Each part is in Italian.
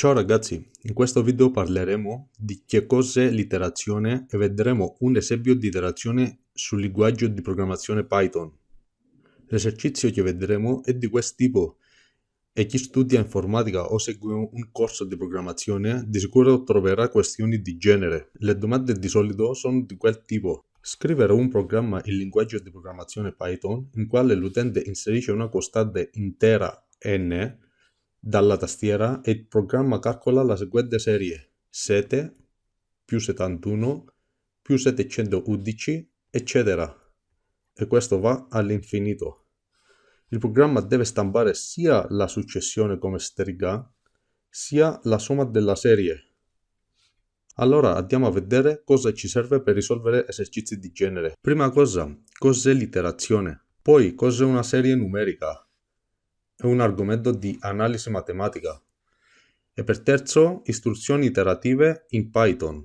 Ciao ragazzi, in questo video parleremo di che cos'è l'iterazione e vedremo un esempio di iterazione sul linguaggio di programmazione Python. L'esercizio che vedremo è di questo tipo e chi studia informatica o segue un corso di programmazione di sicuro troverà questioni di genere. Le domande di solito sono di quel tipo. Scrivere un programma in linguaggio di programmazione Python in quale l'utente inserisce una costante intera n dalla tastiera e il programma calcola la seguente serie 7 più 71 più 711 eccetera e questo va all'infinito. Il programma deve stampare sia la successione come stringa sia la somma della serie allora andiamo a vedere cosa ci serve per risolvere esercizi di genere. Prima cosa, cos'è l'iterazione? Poi, cos'è una serie numerica? È un argomento di analisi matematica. E per terzo, istruzioni iterative in Python.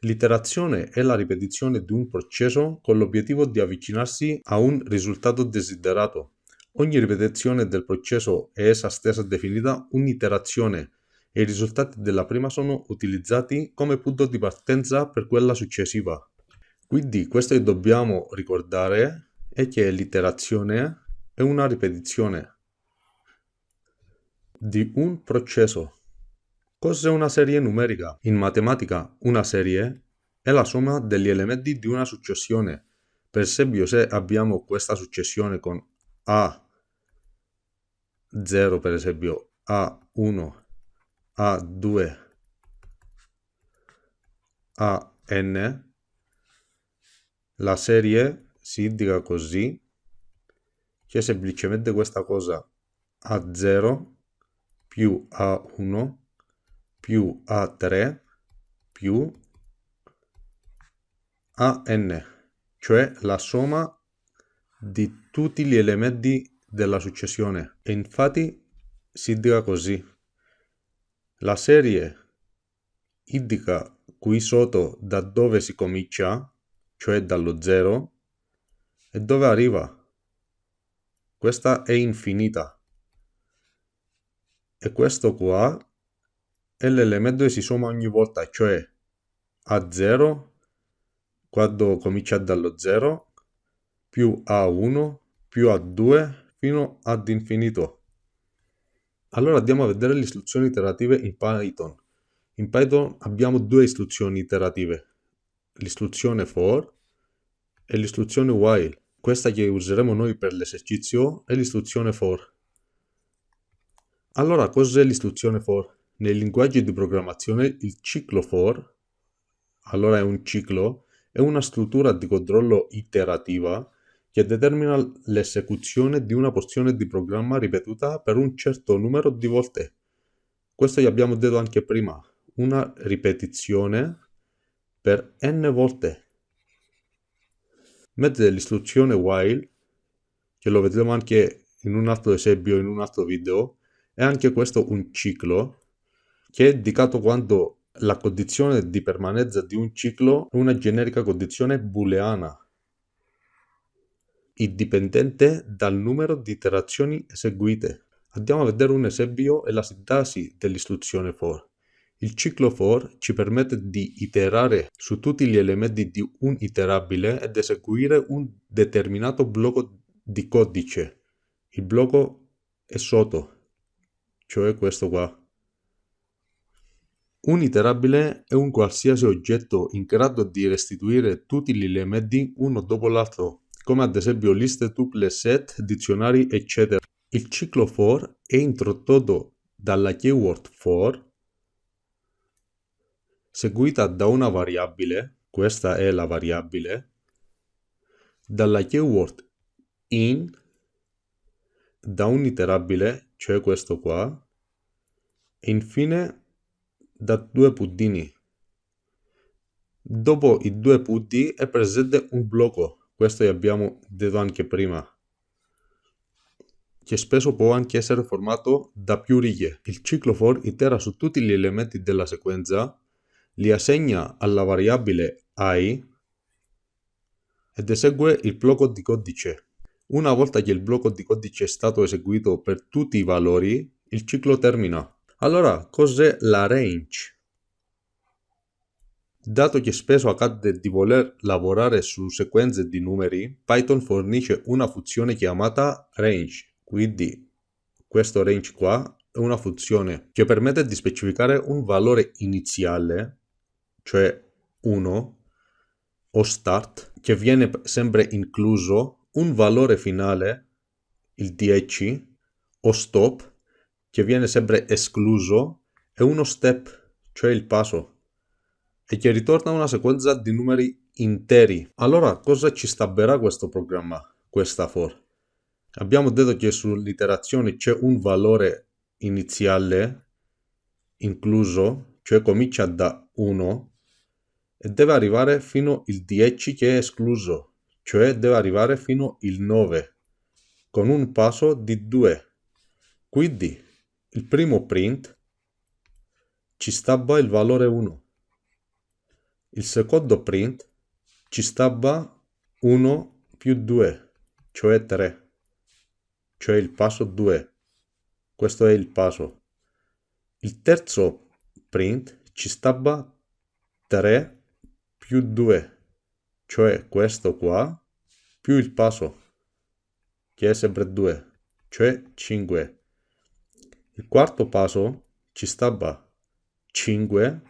L'iterazione è la ripetizione di un processo con l'obiettivo di avvicinarsi a un risultato desiderato. Ogni ripetizione del processo è essa stessa definita un'iterazione e i risultati della prima sono utilizzati come punto di partenza per quella successiva. Quindi questo che dobbiamo ricordare è che l'iterazione è una ripetizione di un processo. Cos'è una serie numerica? In matematica una serie è la somma degli elementi di una successione. Per esempio se abbiamo questa successione con A0 per esempio A1 a2 a n la serie si indica così che è semplicemente questa cosa a0 più a1 più a3 più a n cioè la somma di tutti gli elementi della successione e infatti si indica così la serie indica qui sotto da dove si comincia, cioè dallo 0, e dove arriva. Questa è infinita. E questo qua è l'elemento che si somma ogni volta, cioè a 0 quando comincia dallo 0 più a1 più a2 fino ad infinito. Allora andiamo a vedere le istruzioni iterative in Python. In Python abbiamo due istruzioni iterative, l'istruzione for e l'istruzione while. Questa che useremo noi per l'esercizio è l'istruzione for. Allora, cos'è l'istruzione for? Nei linguaggi di programmazione il ciclo for, allora è un ciclo, è una struttura di controllo iterativa che determina l'esecuzione di una porzione di programma ripetuta per un certo numero di volte. Questo gli abbiamo detto anche prima, una ripetizione per n volte. Mentre l'istruzione while, che lo vedremo anche in un altro esempio, in un altro video, è anche questo un ciclo che è indicato quando la condizione di permanenza di un ciclo è una generica condizione booleana indipendente dal numero di iterazioni eseguite. Andiamo a vedere un esempio e la sintassi dell'istruzione for. Il ciclo for ci permette di iterare su tutti gli elementi di un iterabile ed eseguire un determinato blocco di codice. Il blocco è sotto, cioè questo qua. Un iterabile è un qualsiasi oggetto in grado di restituire tutti gli elementi uno dopo l'altro come ad esempio liste, tuple, set, dizionari, eccetera. Il ciclo for è introdotto dalla keyword for, seguita da una variabile, questa è la variabile, dalla keyword in, da un iterabile, cioè questo qua, e infine da due puntini. Dopo i due punti è presente un blocco questo abbiamo detto anche prima, che spesso può anche essere formato da più righe. Il ciclo for itera su tutti gli elementi della sequenza, li assegna alla variabile i ed esegue il blocco di codice. Una volta che il blocco di codice è stato eseguito per tutti i valori, il ciclo termina. Allora, cos'è la range? Dato che spesso accade di voler lavorare su sequenze di numeri, Python fornisce una funzione chiamata range. Quindi questo range qua è una funzione che permette di specificare un valore iniziale, cioè 1, o start, che viene sempre incluso, un valore finale, il 10, o stop, che viene sempre escluso, e uno step, cioè il passo e che ritorna una sequenza di numeri interi. Allora cosa ci stabberà questo programma, questa for? Abbiamo detto che sull'iterazione c'è un valore iniziale incluso, cioè comincia da 1 e deve arrivare fino al 10 che è escluso, cioè deve arrivare fino al 9 con un passo di 2. Quindi il primo print ci stabba il valore 1 il secondo print ci stava 1 più 2, cioè 3, cioè il passo 2. Questo è il passo. Il terzo print ci stava 3 più 2, cioè questo qua, più il passo, che è sempre 2, cioè 5. Il quarto passo ci stava 5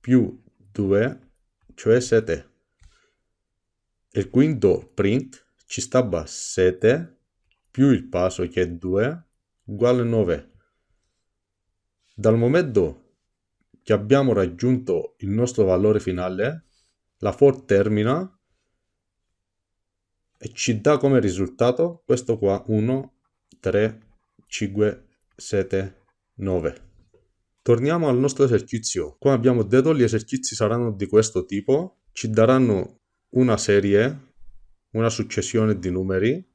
più 2, cioè 7. Il quinto print ci stava 7 più il passo che è 2 uguale 9. Dal momento che abbiamo raggiunto il nostro valore finale, la for termina e ci dà come risultato questo qua 1, 3, 5, 7, 9. Torniamo al nostro esercizio. Come abbiamo detto, gli esercizi saranno di questo tipo. Ci daranno una serie, una successione di numeri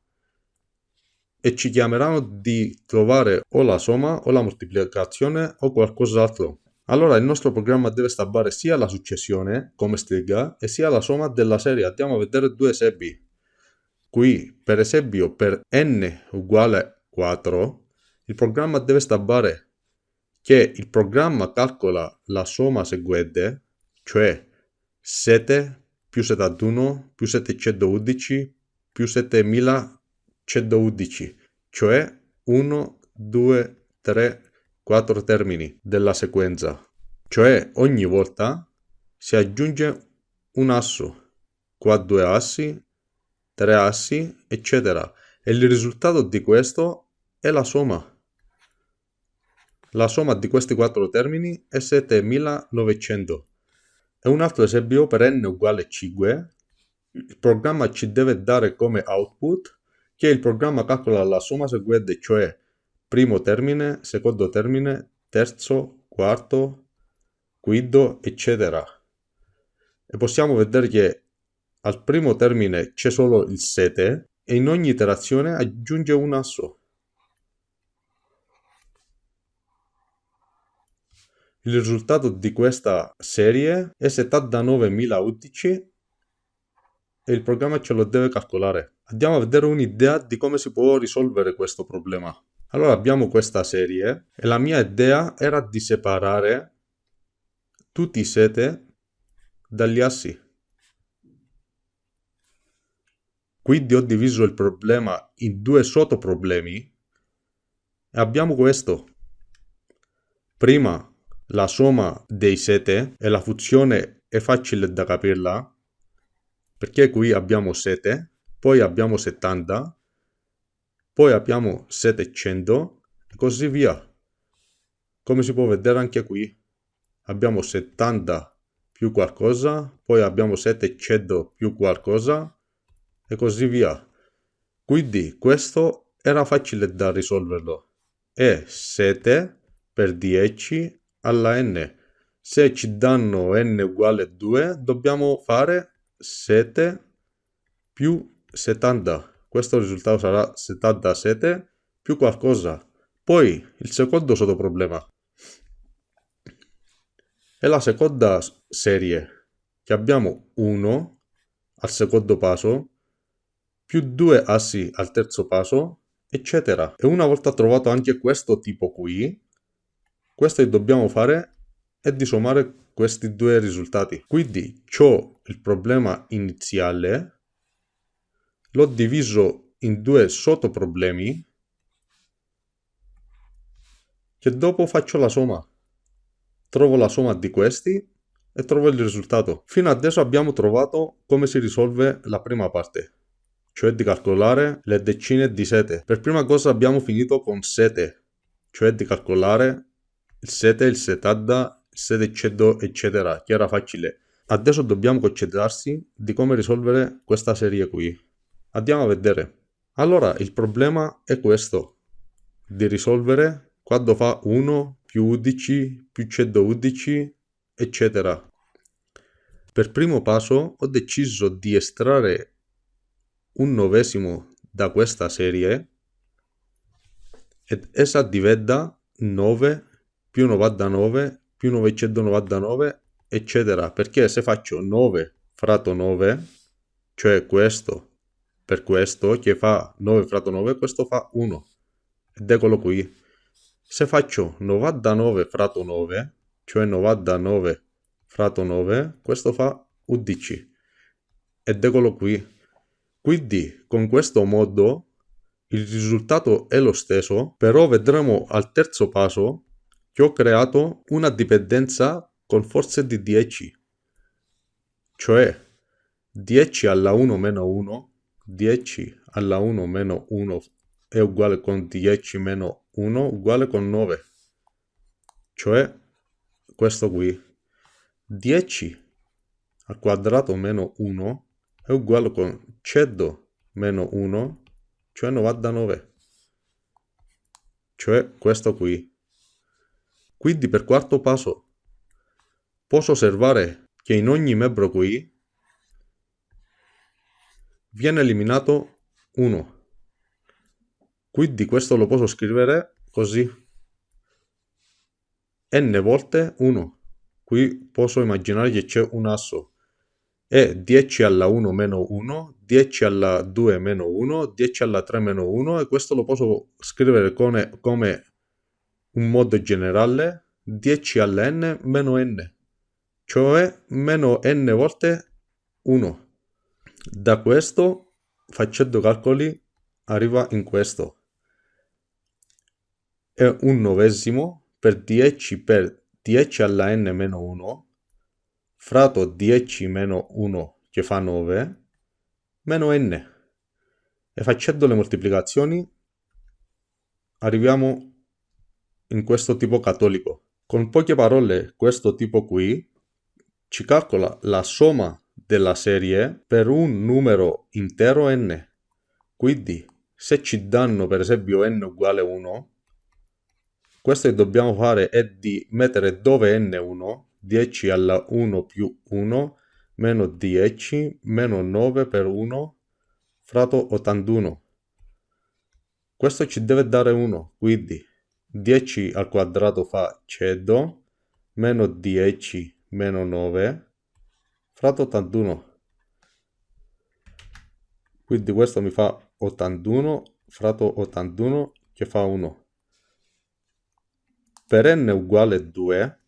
e ci chiameranno di trovare o la somma o la moltiplicazione o qualcos'altro. Allora il nostro programma deve stabbare sia la successione come stringa e sia la somma della serie. Andiamo a vedere due esempi. Qui per esempio per n uguale 4 il programma deve stabbare che il programma calcola la somma seguente, cioè 7 più 71 più 711 più 7111, cioè 1, 2, 3, 4 termini della sequenza. Cioè ogni volta si aggiunge un asso, qua due assi, tre assi, eccetera. E il risultato di questo è la somma. La somma di questi quattro termini è 7900. E un altro esempio per n uguale 5, il programma ci deve dare come output che il programma calcola la somma seguente, cioè primo termine, secondo termine, terzo, quarto, quinto, eccetera. E possiamo vedere che al primo termine c'è solo il 7 e in ogni iterazione aggiunge un asso. Il risultato di questa serie è 79.011 e il programma ce lo deve calcolare. Andiamo a vedere un'idea di come si può risolvere questo problema. Allora abbiamo questa serie e la mia idea era di separare tutti i 7 dagli assi. Quindi ho diviso il problema in due sottoproblemi e abbiamo questo. Prima la somma dei sete e la funzione è facile da capirla perché qui abbiamo 7, poi abbiamo 70, poi abbiamo 700 e così via. Come si può vedere anche qui abbiamo 70 più qualcosa, poi abbiamo 700 più qualcosa e così via. Quindi questo era facile da risolverlo. E 7 per 10 alla n. Se ci danno n uguale 2, dobbiamo fare 7 più 70. Questo risultato sarà 77 più qualcosa. Poi il secondo sottoproblema è la seconda serie che abbiamo 1 al secondo passo più 2 assi al terzo passo eccetera e una volta trovato anche questo tipo qui Questo che dobbiamo fare è di sommare questi due risultati. Quindi ho il problema iniziale, l'ho diviso in due sottoproblemi che dopo faccio la somma. Trovo la somma di questi e trovo il risultato. Fino adesso abbiamo trovato come si risolve la prima parte, cioè di calcolare le decine di sete. Per prima cosa abbiamo finito con sete, cioè di calcolare il sete, il setadda, il sete eccetera, eccetera, che era facile. Adesso dobbiamo concentrarsi di come risolvere questa serie qui. Andiamo a vedere. Allora, il problema è questo, di risolvere quando fa 1 più 11 più 111 eccetera. Per primo passo ho deciso di estrarre un novesimo da questa serie ed essa diventa 9 più 99 più 999 eccetera perché se faccio 9 fratto 9 cioè questo per questo che fa 9 fratto 9 questo fa 1 ed eccolo qui se faccio 99 fratto 9 cioè 99 fratto 9, questo fa 11. Ed eccolo qui. Quindi con questo modo il risultato è lo stesso, però vedremo al terzo passo che ho creato una dipendenza con forze di 10. Cioè 10 alla 1 meno 1, 10 alla 1 meno 1 è uguale con 10 meno 1 uguale con 9. Cioè questo qui 10 al quadrato meno 1 è uguale con 100 meno 1 cioè 99 cioè questo qui quindi per quarto passo posso osservare che in ogni membro qui viene eliminato 1 quindi questo lo posso scrivere così n volte 1. Qui posso immaginare che c'è un asso. È 10 alla 1 meno 1, 10 alla 2 meno 1, 10 alla 3 meno 1 e questo lo posso scrivere come, come un modo generale 10 alla n meno n, cioè meno n volte 1. Da questo, facendo calcoli, arriva in questo. È un novesimo per 10 per 10 alla n meno 1 fratto 10 meno 1 che fa 9 meno n e facendo le moltiplicazioni arriviamo in questo tipo cattolico. Con poche parole questo tipo qui ci calcola la somma della serie per un numero intero n. Quindi se ci danno per esempio n uguale 1 questo che dobbiamo fare è di mettere dove n1, 10 alla 1 più 1, meno 10, meno 9 per 1, fratto 81. Questo ci deve dare 1, quindi 10 al quadrato fa 100, meno 10 meno 9, fratto 81. Quindi questo mi fa 81, fratto 81 che fa 1 per n uguale 2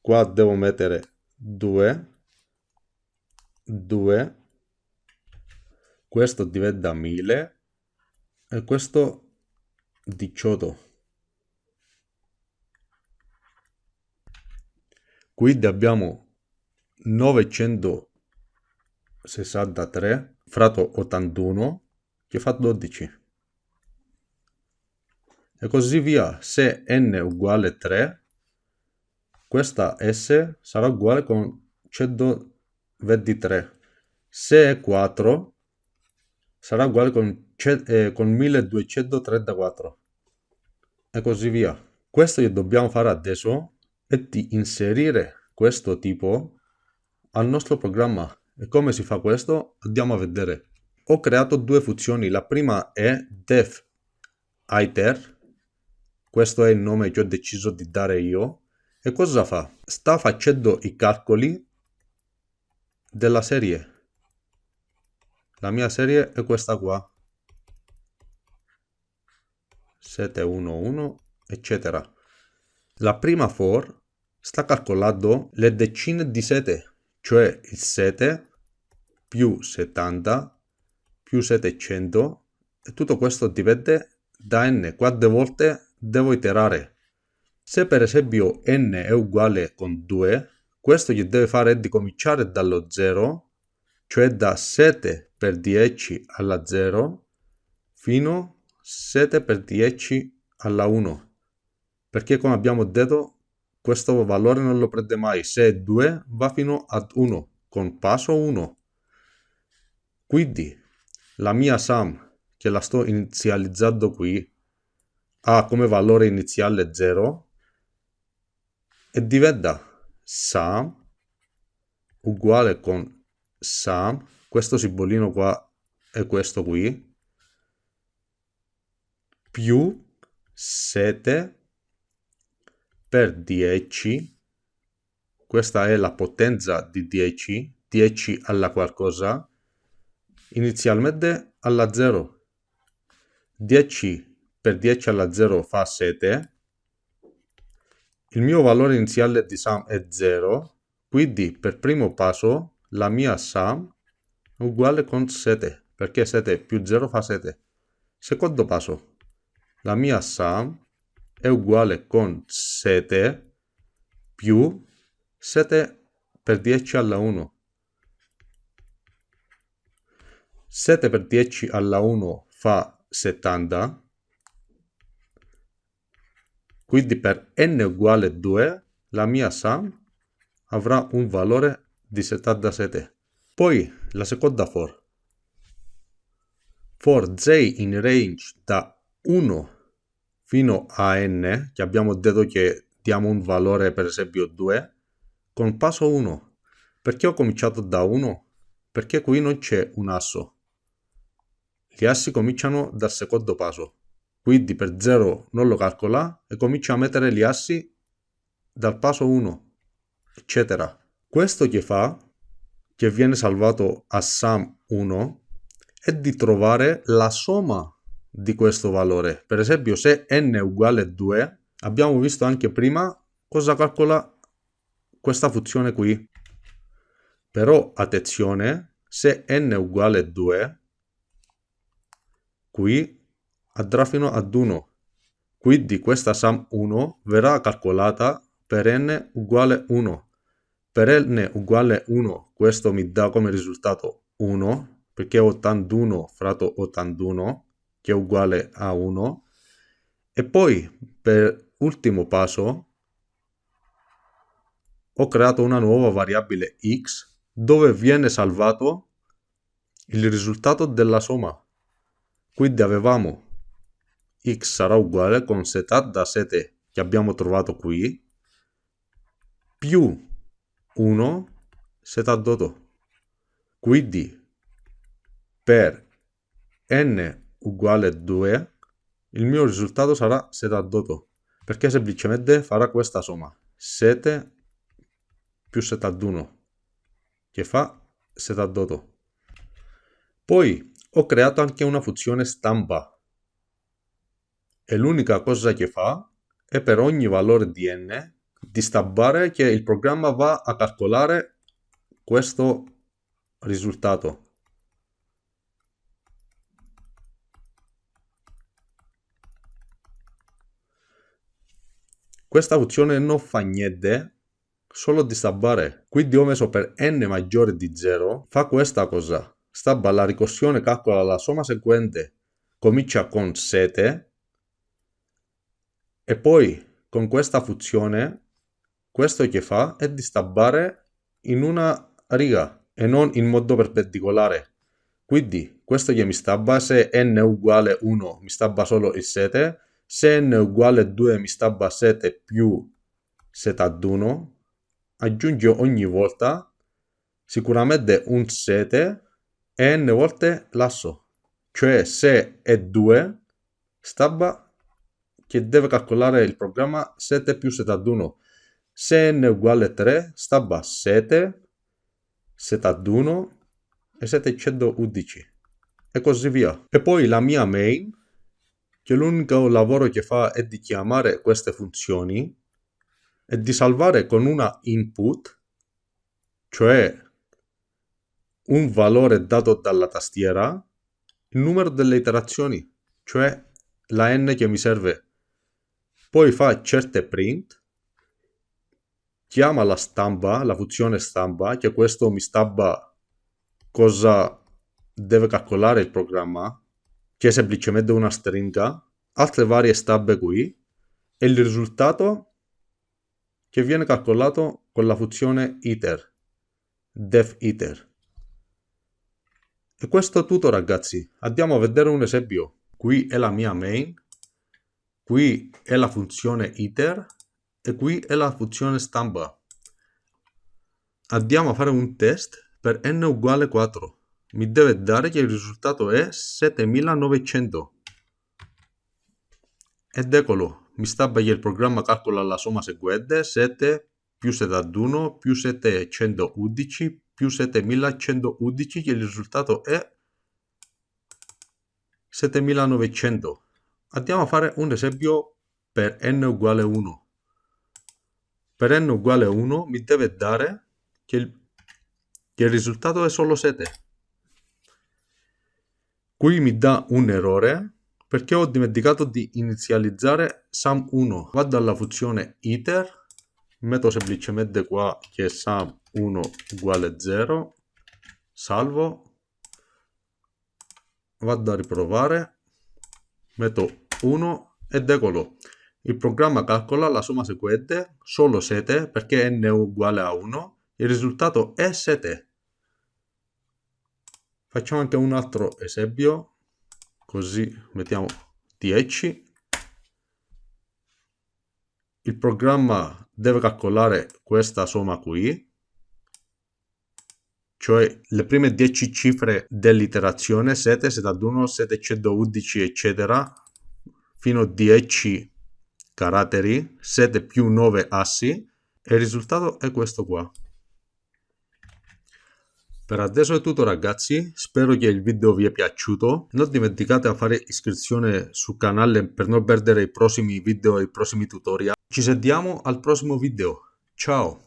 qua devo mettere 2 2 questo diventa 1000 e questo 18 quindi abbiamo 963 fratto 81 che fa 12 e così via. Se n uguale 3, questa s sarà uguale con 123. Se è 4, sarà uguale con, eh, con 1234. E così via. Questo che dobbiamo fare adesso è di inserire questo tipo al nostro programma. E come si fa questo? Andiamo a vedere. Ho creato due funzioni. La prima è def iter questo è il nome che ho deciso di dare io. E cosa fa? Sta facendo i calcoli della serie. La mia serie è questa qua. 711, eccetera. La prima for sta calcolando le decine di sete, cioè il 7 più 70 più 700 e tutto questo dipende da n quante volte devo iterare. Se per esempio n è uguale con 2, questo gli deve fare di cominciare dallo 0, cioè da 7 per 10 alla 0, fino a 7 per 10 alla 1. Perché come abbiamo detto, questo valore non lo prende mai. Se è 2, va fino ad 1, con passo 1. Quindi, la mia sum, che la sto inizializzando qui, ha come valore iniziale 0, e diventa sum uguale con sum, questo simbolino qua e questo qui, più 7 per 10, questa è la potenza di 10, 10 alla qualcosa, inizialmente alla 0. 10 per 10 alla 0 fa 7, il mio valore iniziale di sum è 0, quindi per primo passo la mia sum è uguale con 7, perché 7 più 0 fa 7. Secondo passo, la mia sum è uguale con 7 più 7 per 10 alla 1. 7 per 10 alla 1 fa 70 quindi per n uguale 2 la mia sum avrà un valore di 77. Poi la seconda for. For j in range da 1 fino a n, che abbiamo detto che diamo un valore per esempio 2, con passo 1. Perché ho cominciato da 1? Perché qui non c'è un asso. Gli assi cominciano dal secondo passo quindi per 0 non lo calcola e comincia a mettere gli assi dal passo 1 eccetera questo che fa che viene salvato a sum 1 è di trovare la somma di questo valore per esempio se n è uguale a 2 abbiamo visto anche prima cosa calcola questa funzione qui però attenzione se n è uguale a 2 qui andrà fino ad 1. Quindi questa sum 1 verrà calcolata per n uguale 1. Per n uguale 1 questo mi dà come risultato 1 perché 81 fratto 81 che è uguale a 1 e poi per ultimo passo ho creato una nuova variabile x dove viene salvato il risultato della somma. Quindi avevamo x sarà uguale con setat da 7 che abbiamo trovato qui più 1 setat Quindi per n uguale 2 il mio risultato sarà setat perché semplicemente farà questa somma 7 più setat che fa setat Poi ho creato anche una funzione stampa e l'unica cosa che fa è per ogni valore di n di stampare che il programma va a calcolare questo risultato. Questa funzione non fa niente, solo di stampare. Quindi ho messo per n maggiore di 0, fa questa cosa. Stabba la ricorsione, calcola la somma seguente, comincia con 7 e poi con questa funzione, questo che fa è di stabbare in una riga e non in modo perpendicolare. Quindi questo che mi stabba se n uguale 1 mi stabba solo il 7, se n uguale 2 mi stabba 7 più 7 ad 1, aggiungo ogni volta sicuramente un 7 e n volte l'asso, cioè se è 2 stabba che deve calcolare il programma 7 più 7 ad 1. Se n uguale a 3, stabba 7, 7 ad 1 e 711 e così via. E poi la mia main, che l'unico lavoro che fa è di chiamare queste funzioni è di salvare con una input, cioè un valore dato dalla tastiera, il numero delle iterazioni, cioè la n che mi serve. Poi fa certe print, chiama la stampa, la funzione stampa, che questo mi stampa cosa deve calcolare il programma, che è semplicemente una stringa, altre varie stampe qui, e il risultato che viene calcolato con la funzione iter, def iter. E questo è tutto ragazzi, andiamo a vedere un esempio. Qui è la mia main, qui è la funzione iter e qui è la funzione stampa. Andiamo a fare un test per n uguale 4. Mi deve dare che il risultato è 7900. Ed eccolo, mi stampa che il programma calcola la somma seguente, 7 più 71 più 711 più 7111 che il risultato è 7900. Andiamo a fare un esempio per n uguale 1. Per n uguale 1 mi deve dare che il, che il risultato è solo 7. Qui mi dà un errore perché ho dimenticato di inizializzare sum1. Vado alla funzione iter metto semplicemente qua che sum 1 uguale 0 salvo. Vado a riprovare metto 1 ed eccolo. Il programma calcola la somma seguente solo 7 perché n è uguale a 1 il risultato è 7 facciamo anche un altro esempio. Così mettiamo 10 il programma deve calcolare questa somma qui, cioè le prime 10 cifre dell'iterazione 7, 71, 711 eccetera, fino a 10 caratteri, 7 più 9 assi. E il risultato è questo qua. Per adesso è tutto ragazzi, spero che il video vi è piaciuto, non dimenticate di fare iscrizione sul canale per non perdere i prossimi video e i prossimi tutorial. Ci sentiamo al prossimo video, ciao!